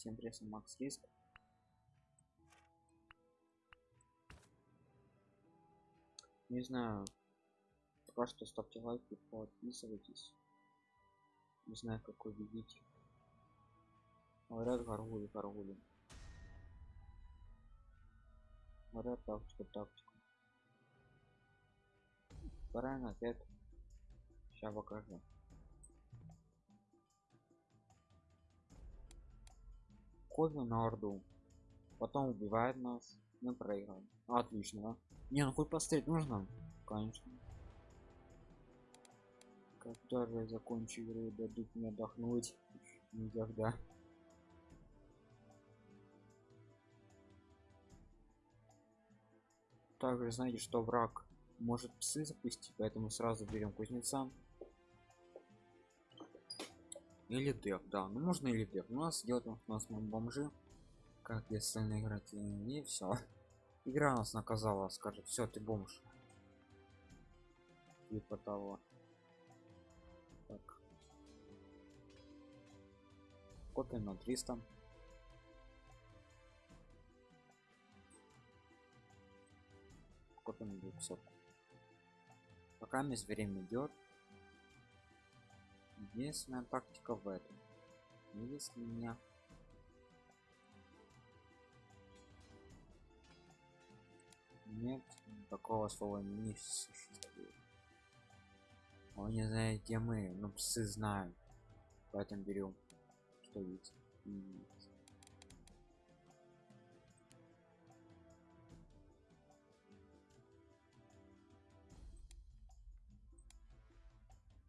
всем привет макс риск. Не знаю пока что ставьте лайки подписывайтесь. Не знаю как вы видите. Говорят горгули горгули говорят тактика тактика правильно опять сейчас покажу кофе на орду. Потом убивает нас. Мы проиграем отлично. Не ну хоть посмотреть нужно? Конечно. Когда же закончу игру дадут мне отдохнуть? Никогда. Также знаете что враг может псы запустить поэтому сразу берем кузнеца или деф да. Ну можно или деф. У нас делать у нас бомжи. Как если играть? И все игра нас наказала скажет все ты бомж. Типа того. Так. Копим на 300 копим на 200 пока весь время идет единственная тактика в этом. Если меня. Нет такого слова не существует. Он не знает где мы но псы знают. Поэтому берем что есть.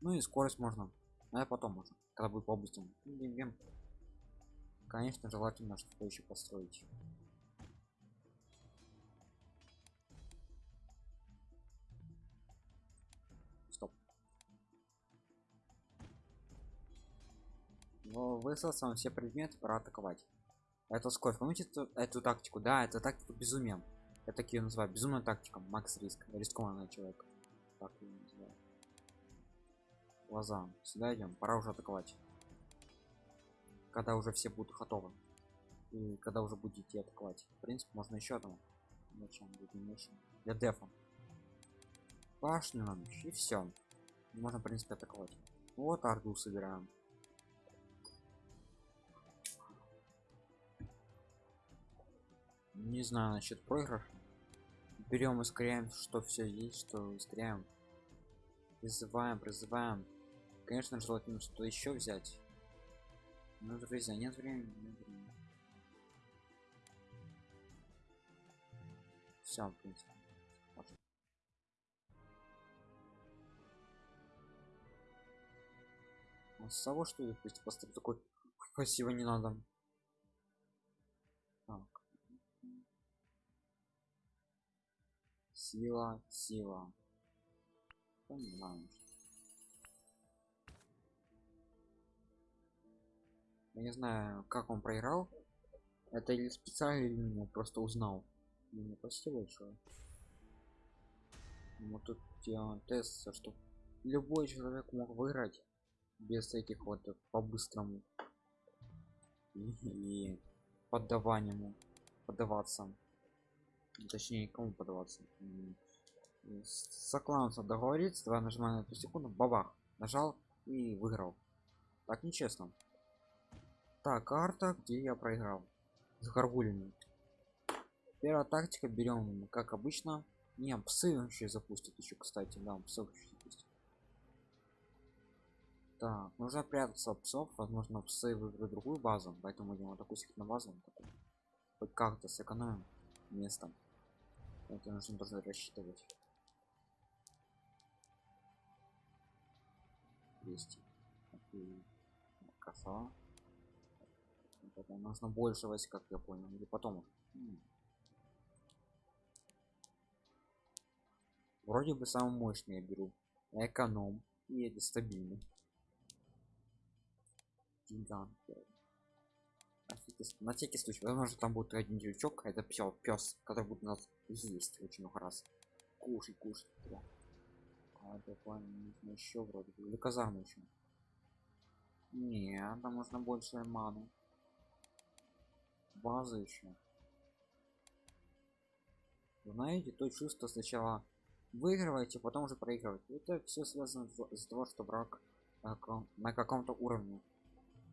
Ну и скорость можно но это потом можно когда будет по быстрому конечно желательно что еще построить. Высосал все предметы пора атаковать. Это сколько помните эту, эту тактику? Да это тактика безумия я такие называю. Безумная тактика. Макс риск. Рискованный человек так я называю глаза. Сюда идем. Пора уже атаковать. Когда уже все будут готовы. И когда уже будете атаковать. В принципе можно еще одного. Для дефа. Башню нам и все можно в принципе атаковать. Вот арду собираем. Не знаю насчет проигрыша берем ускоряем что все есть что ускоряем. Призываем призываем конечно желательно что еще взять. Ну друзья нет времени, нет времени. все в принципе с того что ли пусть поставить такой спасибо не надо так. Сила сила. Понимаем я не знаю как он проиграл. Это или специально или ну, просто узнал? Ну, спасибо большое. Вот тут делаем тест что любой человек мог выиграть без этих вот по-быстрому. И, поддаванию поддаваться. Точнее кому подаваться сокланца договориться давай нажимаем на эту секунду бабах нажал и выиграл. Так нечестно так карта где я проиграл. С горгулями первая тактика берем как обычно. Не псы вообще запустят еще кстати да псы запустят. так нужно прятаться от псов возможно псы выберут другую базу поэтому вот такую секретную базу хоть как-то сэкономим место. Это нужно тоже рассчитывать. 200 коса это нужно больше войск как я понял или потом вроде бы самый мощный я беру. Эконом и это стабильный. Гигант на всякий случай возможно там будет один дьячок это все пес который будет нас есть очень много раз. Кушать кушать да. а нужно еще вроде бы. Или казарму еще не там нужно больше ману база еще знаете то чувство сначала выигрываете потом уже проигрываете. Это все связано из-за того что враг на каком-то уровне.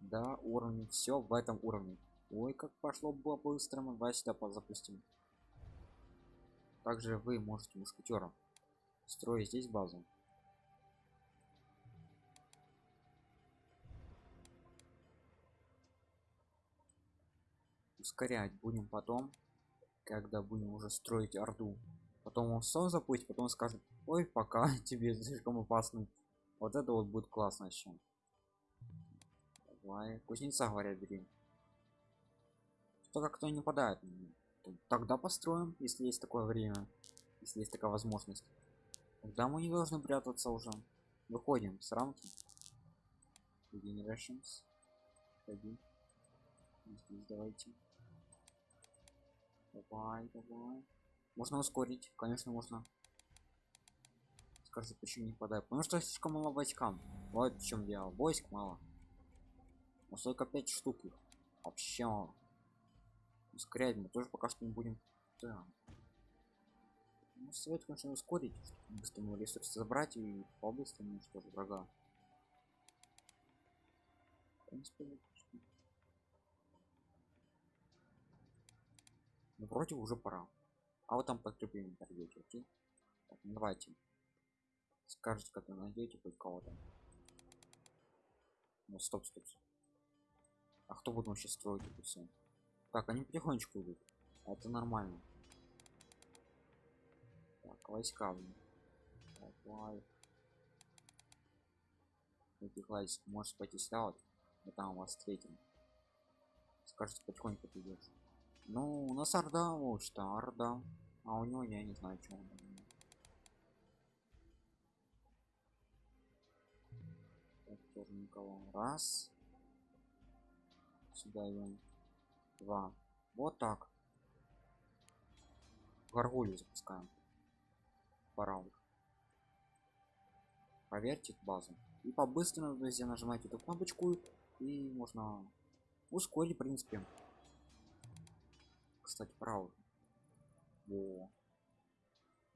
Да уровне все в этом уровне. Ой как пошло было быстро мы давай сюда запустим. Также вы можете мушкетером строить здесь базу ускорять будем потом когда будем уже строить орду. Потом он сам запустит потом скажет ой пока тебе слишком опасно вот это вот будет классно еще давай кузнеца говорят бери что как-то не падает тогда построим если есть такое время если есть такая возможность. Тогда мы не должны прятаться уже. Выходим с рамки. Generations. Один. Здесь давайте. Давай, давай. Можно ускорить, конечно, можно. Скажите, почему не падает? Потому что слишком мало войскам. Вот в чем дело. Войск мало. Но только 5 штук их. Вообще мало. Ускорять мы тоже пока что не будем. Да. Ну, совет, конечно, ускорить, чтобы быстрее ресурсы забрать и по-быстрому, что же врага. В принципе, ну, вроде уже пора. А вот там подкрепление торгуете окей? Так, ну, давайте. Скажете когда найдете хоть кого-то. Ну стоп стоп а кто будет вообще строить это все так они потихонечку идут. А это нормально. Так войска блин. давай. Этих войск можешь пойти вот? И там вас встретим. Скажете потихоньку придется ну, у нас Орда, вот что, Орда. А у него я не знаю, что он. Так, тоже никого. Раз. Сюда идем. Два. Вот так. Гаргулью запускаем. Пора. Проверьте базу. И по-быстрому, друзья, нажимаете эту кнопочку, и можно ускорить, в принципе кстати правда. О.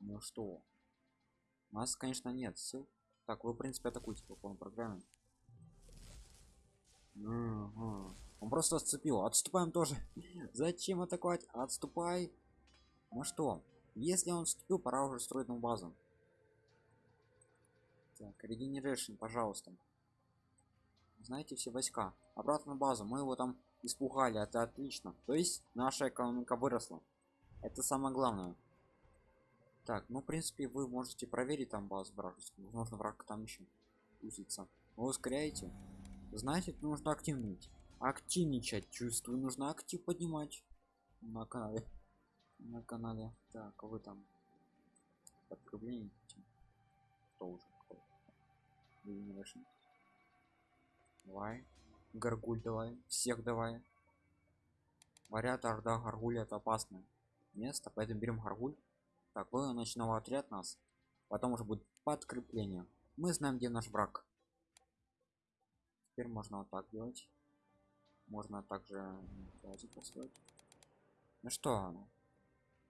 ну что? У нас конечно нет сил. Так вы в принципе атакуете по полной программе. Угу. он просто отцепил отступаем тоже. Зачем атаковать? Отступай. Ну что? Если он вступил пора уже строить новую базу. Так регенерейшн пожалуйста. Знаете все войска. Обратно на базу. Мы его там испугали это отлично. То есть наша экономика выросла. Это самое главное. Так ну в принципе вы можете проверить там базу вражескую. Возможно враг там еще узится вы ускоряете. Знаете нужно активнуть. Активничать. Чувствую нужно актив поднимать. На канале. На канале. Так а вы там подкрепление кто уже? Давай Гаргуль давай. Всех давай. Говорят, Орда Гаргуль это опасное место, поэтому берем Гаргуль. Такой ночного отряд нас. Потом уже будет подкрепление. Мы знаем, где наш враг. Теперь можно вот так делать. Можно также. Ну что?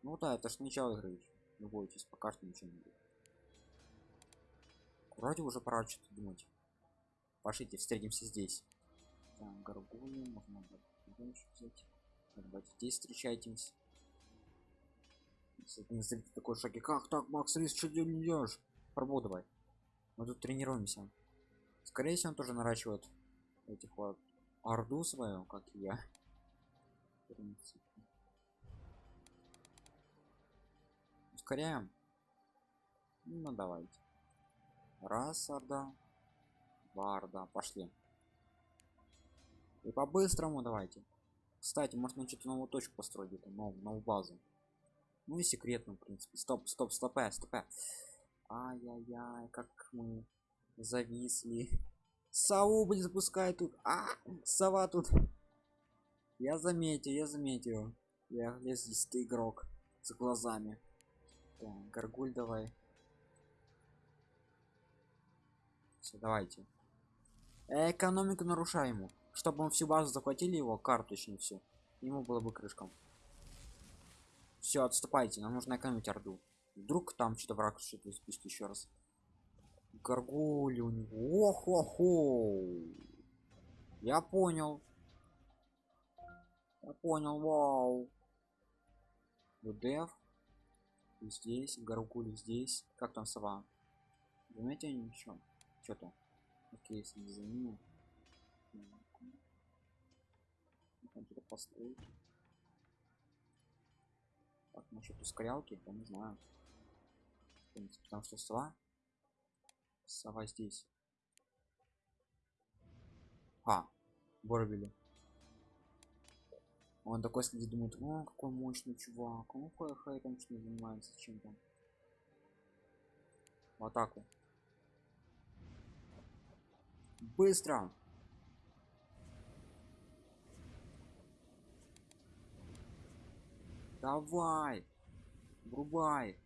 Ну да, это ж начало игры. Не бойтесь, пока что ничего не будет. Вроде уже пора что-то думать. Пошлите, встретимся здесь там горгулью можно взять давайте здесь встречайтесь. Не такой шаги как так макс рис что не делаешь пробу давай мы тут тренируемся. Скорее всего он тоже наращивает этих вот орду свою как и я. Ускоряем. Ну давайте. Раз орда два орда пошли и по-быстрому давайте. Кстати, можно что-то новую точку построить, новую, новую базу. Ну и секретную, в принципе. Стоп, стоп, стопе, стопе. Ай-яй-яй, как мы зависли. Сову, блин, запускай тут. А, сова тут. Я заметил, я заметил. Я здесь ты игрок с глазами. Так, горгуль давай. Все, давайте. Экономику нарушаем чтобы мы всю базу захватили его карту все ему было бы крышком все отступайте нам нужно экономить орду. Вдруг там что-то враг что-то спустить еще раз. Горгули у него. Охо я понял. Я понял вау. ВДФ здесь горгули здесь. Как там сова? Заметьте ничего? Что-то окей если за ними построить так насчет ускорялки я не знаю потому что сова сова здесь а Борбили. Он такой следит, думает, о, какой мощный чувак, он хай, там что занимается, чем там. В атаку. Быстро! Давай! Врубай!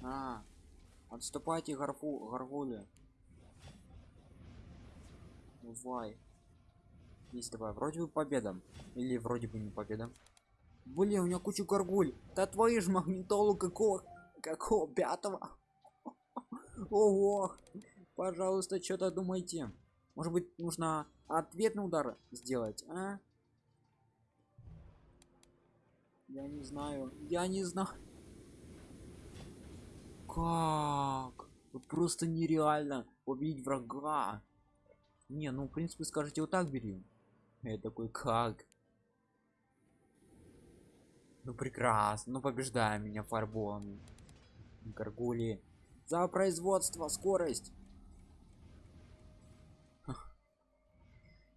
А, отступайте, гарфу, гаргули. Давай. Есть давай. Вроде бы победа. Или вроде бы не победа. Блин, у меня куча горгуль. Да твою ж магнитолу какого? Какого? Пятого? Ого! Пожалуйста, что-то думайте. Может быть, нужно ответный удар сделать, а? Я не знаю. Я не знаю. Как? Просто нереально победить врага. Не, ну в принципе скажите вот так бери. Я такой как? Ну прекрасно, ну побеждай меня фарбом. Гаргули. За производство, скорость.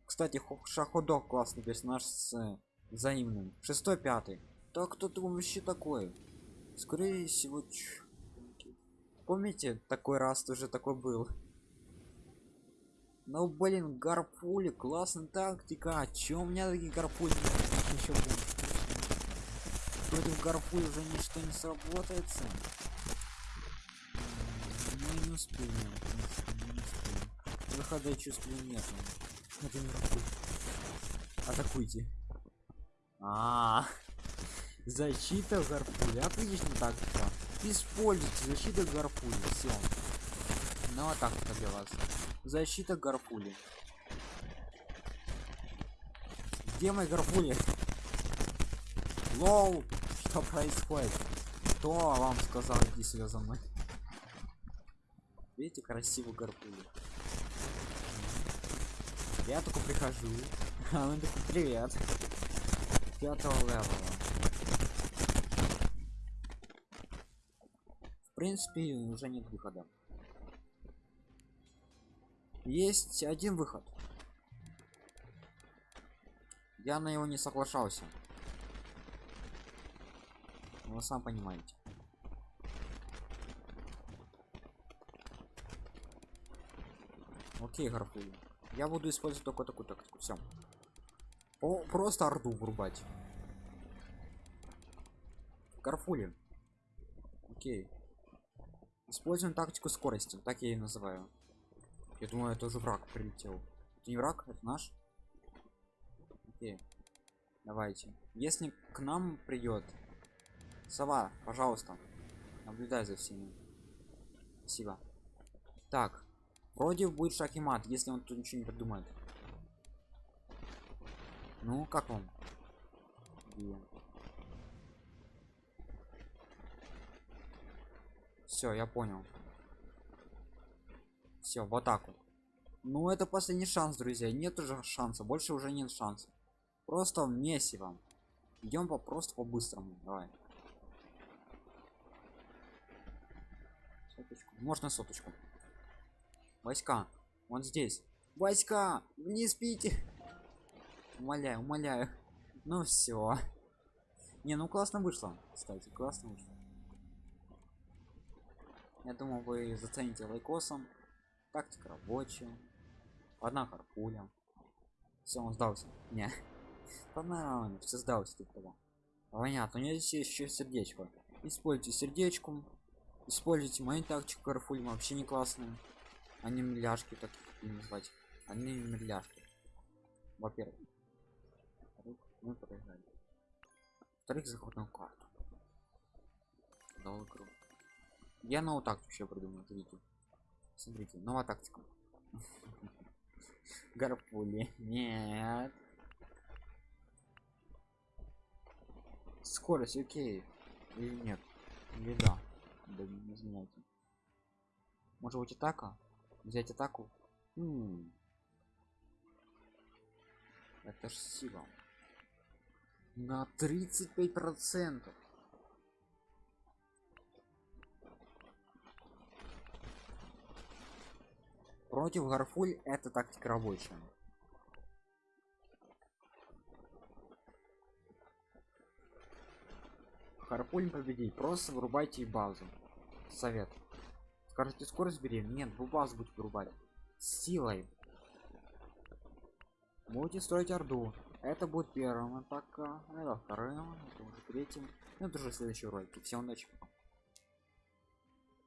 Кстати, шаходок классный персонаж с э, взаимным. Шестой, пятый. Так кто ты вообще такой? Скорее всего, ч... помните, такой раз тоже такой был. Ну блин, гарпули, классная тактика. А чё у меня такие гарпули? Еще Против гарпули уже ничто не сработается. Ну не успеем. Выхода чувствую нет. Атакуйте. А, -а, -а. Защита гарпули. Отлично тактика. Используйте защиту гарпули. Все. Ну а так это для вас. Защита гарпули. Где мои гарпули? Лоу! Что происходит? Кто вам сказал иди сюда за мной? Видите, красивый гарпули. Я только прихожу. А он такой, привет. Пятого левела. В принципе, уже нет выхода. Есть один выход. Я на него не соглашался. Вы сам понимаете. Окей гарфули я буду использовать только такую тактику. Все просто орду врубать. Гарфули окей используем тактику скорости так я и называю я думаю, это уже враг прилетел. Это не враг, это наш. Окей. Давайте. Если к нам придет сова, пожалуйста, наблюдай за всеми. Спасибо. Так, вроде будет шахимат, если он тут ничего не придумает. Ну, как вам? Все, я понял. Все в атаку ну это последний шанс друзья нет уже шанса больше уже нет шанса. Просто месси вам. Идем по просто по быстрому давай. Соточку. можно соточку? Войска. Он здесь. Войска! Не спите! Умоляю умоляю. Ну все не ну классно вышло кстати классно вышло я думал вы зацените лайкосом тактика рабочая одна харпуля все он сдался. Не. Понравилось все сдался тут того. Понятно у меня здесь еще сердечко. Используйте сердечку используйте мою тактику карфуль вообще не классные. Они миляшки таких не назвать. Они миляшки. Во-первых. Мы проиграли. Вторых заход карту. Дал игру я новую тактику еще придумал видите смотрите новая тактика. Гарпули. Нет. Скорость окей. Или нет? Или да? Да не знаете. Может быть атака? Взять атаку? М. это ж сила. На 35 процентов против гарфуль это тактика рабочая. Харпуль победить просто вырубайте базу. Совет. Скажите скорость бери нет вы базу будете вырубать. Силой. Будете строить орду. Это будет первым атака это вторым это уже третьим. Ну, это уже следующий ролик всем удачи